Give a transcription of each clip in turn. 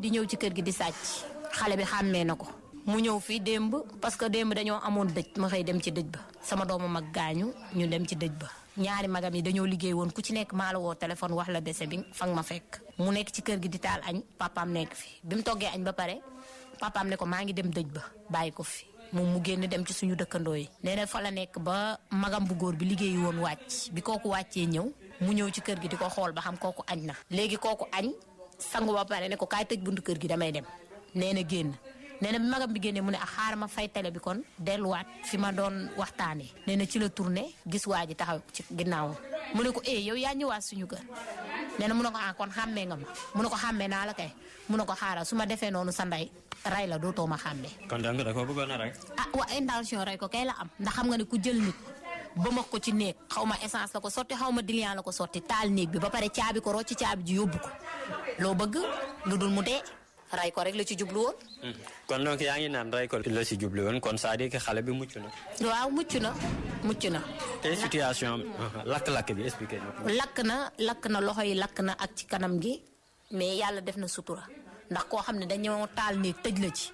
di ñëw ci kër gi di sàcc. Xale bi xàmmee na ko. Mu ñëw fii démb parce que démb dañoo amoon dëj. Ma xëy dem ci dëj ba. Sama doomu mag gaañu ñu dem ci dëj ba. Ñaari magam yi dañoo liggéey woon ku ci nekk maa la téléphone wax la bi fa nga ma fekk. Mu nekk ci kër gi di taal añ papaam nekk fi. Bi mu toggee añ ba pare papaam ne ko maa ngi dem dëj ba bàyyi fi. Moom mu génn dem ci suñu dëkkandoo yi. Fa la ba magam bu góor bi liggéeyi woon wàcc. Bi kooku wàccee ñëw mu ñëw ci kër gi di ko ba xam kooku na. Léegi kooku sangu ba pare ne ko kaay tëj buntu kër gi damay dem. Nee na génn. Nee na bi magam bi génnee mu ne ah xaaral ma fay télé bi kon delluwaat fi ma doon waxtaanee nee na ci la tourné gis waa ji taxaw ci ginnaawam. Mu ne ko eh yow yaa ñëwaat suñu kër? Nee na mu ne ko ah kon xàmmee nga ma. Mu ne ko xàmmee naa la kay. Mu ne ko xaaral su ma defee noonu sa ndey ray la dootoo ma xàmmee. kon donc da ko bëggoon a rey. ah waa intention rey ko kay la am. Ndax xam nga ne ku jël nit ba ma ko ci néeg xaw ma essence la ko sotti xaw ma diluant la ko sotti taal néeg bi ba pare caabi ko rocc caabi ji yóbbu ko loo bëgg lu dul mu dee ray ko rek la ci jublu woon. kon donc yaa ngi naan rey ko la si jublu woon kon c'est-à-dire que xale bi mucc na. waaw mucc na mucc na. te situation bi expliqué na. lakk na na loxo yi na ak ci kanam gi mais yàlla def na sutura ndax koo xam ne dañoo taal néeg tëj la ci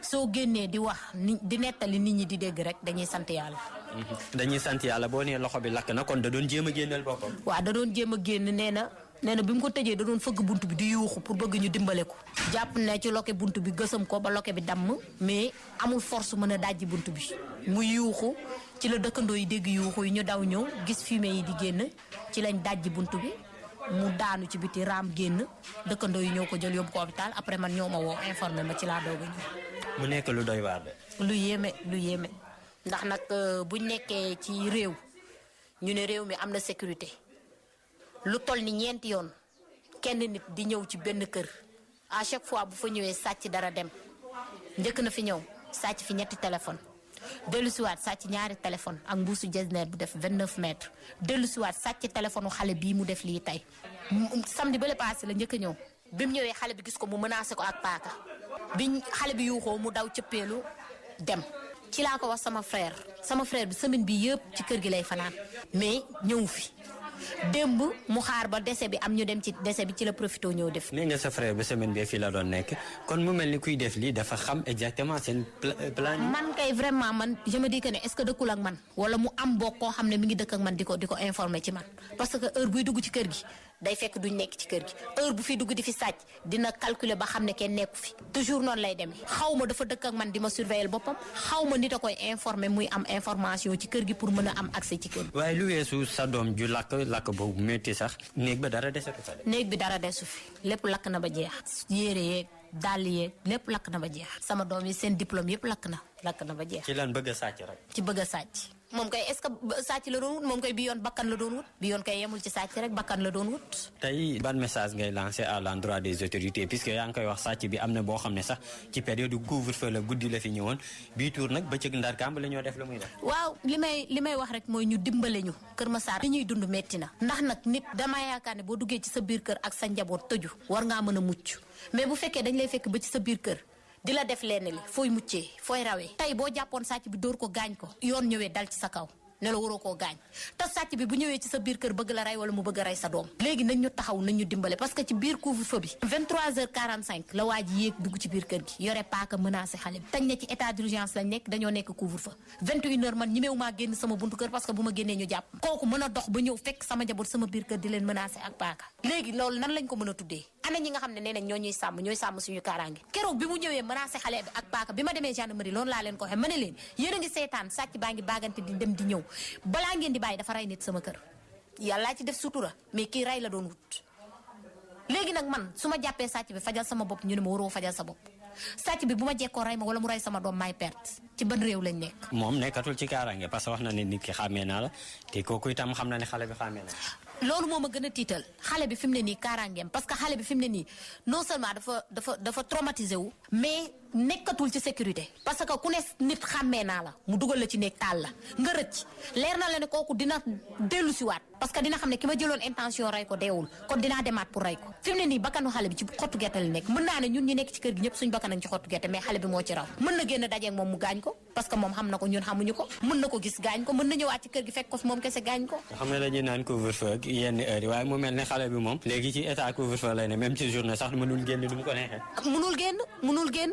soo génnee di wax ni di nettali nit ñi di dégg rek dañuy sant yàlla. dañuy sant yàlla boo nee loxo bi lakk na kon da doon jéem a génneel boppam. waaw da doon jéem a génn nee na nee na bi mu ko tëjee da doon fëgg bunt bi di yuuxu pour bëgg ñu dimbale ko. jàpp ne ci loke bunt bi gësam ko ba loke bi damm mais amul force mën a dajji bunt bi mu yuuxu ci la dëkkandoo yi dégg yuuxu yi ñu daw ñëw gis fumée yi di génn ci lañ dajji bunt bi mu daanu ci biti raam génn dëkkandoo yi ñëw ko jël yóbbu ko hôpital après man ñoo ma woo informé ma ci laa doog a ñëw. mu nekk lu doy waar de. lu yéeme lu yéeme ndax nag buñ nekkee ci réew ñu ne réew mi am na sécurité lu toll ni ñeenti yoon kenn nit di ñëw ci benn kër. À chaque fois bu fa ñëwee sàcc dara dem. Njëkk na fi ñëw sàcc fi ñetti téléphone. Dellusiwaat sàcc ñaari téléphone ak mbuusu jesner bu def 29 mètres. Dellusiwaat sàcc téléphone xale bii mu def lii tey. Samedi bële passé la njëkk a ñëw. Bi mu ñëwee xale bi gis ko mu menacé ko ak paaka. Bi xale bi yuuxoo mu daw cëppeelu dem. Ci laa ko wax sama frère. Sama frère bi semaine bi yëpp ci kër gi lay fanaan. Mais ñëw fi. Démb mu xaar ba dese bi am ñu dem ci dese bi ci la profité ñëw def. nee nga sa frère ba semaine bi fii la doon nekk kon mu mel ni kuy def lii dafa xam exactement seen plan. man kay vraiment man je me dis que est-ce que dëkkul ak man wala mu am bokk koo xam ne mi ngi dëkk ak man di ko di ko informer ci man parce que heure buy dugg ci kër gi day fekk duñ nekk ci kër gi heure bu fi dugg di fi sàcc dina calculer ba xam ne kenn nekku fi toujours noonu lay demee xaw ma dafa dëkk ak man di ma surveiller boppam xaw ma nit a koy informer muy am information ci kër gi pour mën a am accès ci kër gi. waaye lu weesu sa doom ju lakk lakk boobu métti sax néeg ba dara dese ko fa de. néeg bi dara desu fi lépp lakk na ba jeex yére yeeg dàll yeeg lépp lakk na ba jeex sama doom yi seen diplôme yëpp lakk na lakk na ba jeex. ci lan bëgg a sàcc rek. ci bëgg a sàcc. Moom kay est-ce que sàcc la doon wut? Moom kay bi yoon bakkan la doon wut? Bi yoon kay yemul ci sàcc rek bakkan la doon wut. tey ban message ngay lancé à l'endroit des autorités? Puisque yaa ngi koy wax sàcc bi am na boo xam ne sax ci période couvre-feu la guddi la fi ñëwoon. Bii tuur nag bëccëg ndar kàmb la ñoo def lu muy def. waaw li may li may wax rek mooy ñu dimbale ñu. Kër Massar li ñuy dund metti na. Ndax nag nit dama yaakaar ne boo duggee ci sa biir kër ak sa njaboot tëju war ngaa mën a mucc. Mais bu fekkee dañ lay fekk ba ci sa biir kër di la def lenn li fooy muccee fooy rawee. Tey boo jàppoon sàcc bi dóor ko gaañ ko yoon ñëwee dal ci sa kaw ne la waroo koo gaañ. Te sàcc bi bu ci sa biir kër bëgg la wala mu bëgg a rey sa doom. Léegi nañ ñu taxaw nañ ñu dimbale parce que ci biir couvre-feu bi 23h45 la waa ji dugg ci biir kër gi. Yore paaka menacé xale tañ ne ci état d'urgence lañ nekk dañoo nekk couvre-feu. 21h man ñimeewu maa sama buntu kër parce que bu ma génnee ñu jàpp. Kooku mën dox ba fekk sama njaboot sama biir kër di leen menacé ak paaka. Nan lañ ko mën a tuddee? Ana ñi nga xam ne nee nañ ñoo ñuy sàmm ñooy sàmm suñu kaaraange. Keroog bi mu ñëwee menacé xale bi ak paaka bi ma gendarmerie loolu laa leen ko waxee ma leen yéen ngi di dem di balaa ngeen di bàyyi dafa rey nit sama kër. Yàllaa ci def sutura mais kii rey la doon wut. Léegi nag man su ma jàppee sàcc bi fajal sama bopp ñu ne ma waroo fajal sa bopp. Sàcc bi bu ma jekkoo rey ma wala mu rey sama doom maay perte. Ci ban réew lañ nekk? Moom nekkatul ci kaaraange parce que wax na ne nit ki xàmmee naa la te kooku itam xam na ne xale bi xàmmee na loolu moo ma gën a tiital xale bi fi mu ne nii kaaraangeem parce que xale bi fi mu ne nii non seulement dafa dafa dafa traumatisé wu mais nekkatul ci sécurité parce que ku ne nit xàmmee naa la mu dugal la ci néeg taal la nga rëcc. Leer na la ne kooku dina dellu si waat parce que dina xam ne ki ma jëloon intention rey ko deewul kon dinaa demaat pour rey ko. Fi mu ne nii bakkanu xale bi ci xottu gerte la nekk. Mën naa ne ñun ñi nekk ci kër gi ñëpp suñ bakkan ci xottu gerte mais xale bi moo ci raw. Mën na génn dajeeg moom mu gaañ ko parce que moom xam na ko ñun xamuñu ko. Mën na ko gis gaañ ko mën na ñëwaat ci kër gi fekk ko moom kese gaañ ko. Xam ne dañuy naan couvre-feu ak yenn heure yi waaye mu mel ne xale bi moom léegi ci état couvre-feu lay ne même ci journée sax mënul génn du mu ko neexee. Munul génn munul génn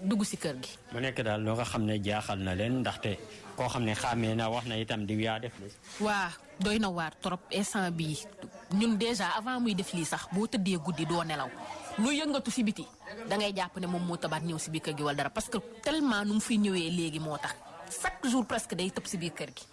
dugg si kër gi. Mu nekk daal loo nga xam ne jaaxal na leen ndaxte koo xam ne xàmmee na wax na itam di yaa def li waa doy na waar trop instant bii ñun déjà avant muy def lii sax boo tëddee guddi doo nelaw. Lu yëngatu si biti da ngay jàpp ne moom moo tabaat ñëw si biir kër gi wala dara parce que tellement nu mu fiy ñëwee léegi moo tax chaque jour presque day tëb si biir kër gi.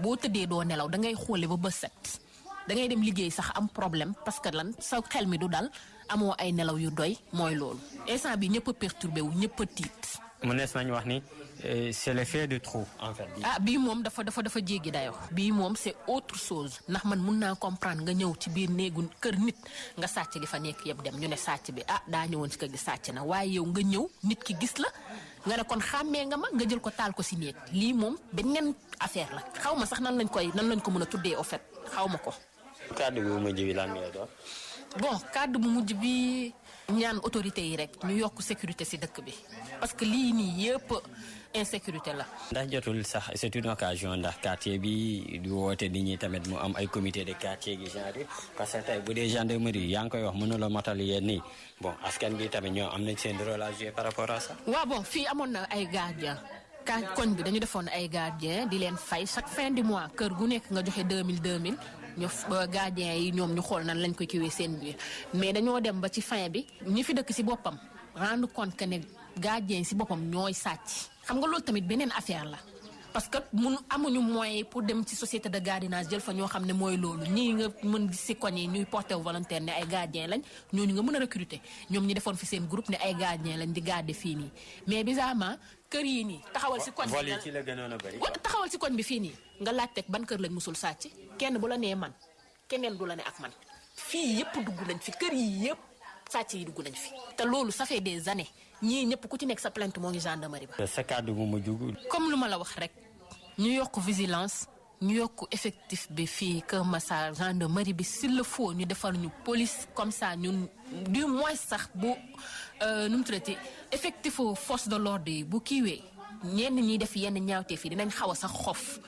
Boo tëddee doo nelaw da ngay xoole ba set. Da ngay dem liggéey sax am problème parce que lan sa xel mi du dal amoo ay nelaw yu doy mooy loolu instant bi ñëpp perturbé wu ñëpp tiit. mu nees nañu wax ni c'est l'effet de trop en fait. ah bii moom dafa dafa dafa jéggi dayoo. bii moom c'est autre chose ndax man mun naa comprendre nga ñëw ci biir néegu kër nit nga sàcc li fa nekk yëpp dem ñu ne sàcc bi ah daa ñëwoon ci kër gi sàcc na waaye yow nga ñëw nit ki gis la nga ne kon xàmmee nga ma nga jël ko taal ko si néeg lii moom beneen affaire la xaw ma sax nan lañ koy nan lañ ko mën a tuddee au fait xaw ma ko. kàddu bu mujj bi lan ngay doon. Bon kàddu bu mujj bi ñaan autorités yi rek ñu yokk sécurité ci dëkk bi parce que lii nii yëpp insécurité la. ndax jotul sax c'est une occasion ndax quartier bi di woote nit ñi tamit mu am ay comité de quartier gi genre parce que tey bu dee gendarmerie yaa ngi koy wax mënula matal yéen nii bon askan bi tamit ñoo am nañ seen rôle à jouer par rapport à ça. waaw bon fii amoon na ay gardien koñ bi dañu defoon ay gardien di leen fay chaque fin du mois kër gu nekk nga joxe 2000 2000. Ñu gardien yi ñoom ñu xool nan lañ ko kiwee seen biir. Mais dañoo dem ba ci fin bi ñi fi dëkk si boppam rendre compte que ne gardien si boppam ñooy sàcc. Xam nga loolu tamit beneen affaire la parce que mun amuñu moyen pour dem ci société de gardiennage jël fa ñoo xam ne mooy loolu. Ñii nga mën gis ci koñ yi ñuy porté volontaire ne ay gardien lañ ñooñu nga mën a recruter. Ñoom ñi defoon fi seen groupe ne ay gardien lañ di garder fii nii. Mais bizarrement kër yi nii taxawal ci koñ vol yi ci la gënoon a bëri. taxawal ci koñ bi fii nii nga laajteeg ban kër lañ musul sàcc kenn bu la nee man keneen du la ne ak man. Fii yëpp dugg nañ fi kër yi yëpp sàcc yi dugg nañ fi te loolu ça fait des années ñii ñëpp ku ci nekk sa plainte moo ngi gendarmerie ba. sa kàddu bu mujj. comme lu ma la wax rek ñu yokk vigilance ñu yokk effectif bi fii Kër Massar gendarmerie bi s'il le faut ñu defal ñu police comme ça ñun du moins sax bu nu mu tuddati effectifu force de l'ordre yi bu kiiwee ñenn ñiy def yenn ñaawteef yi dinañ xaw a sax xof.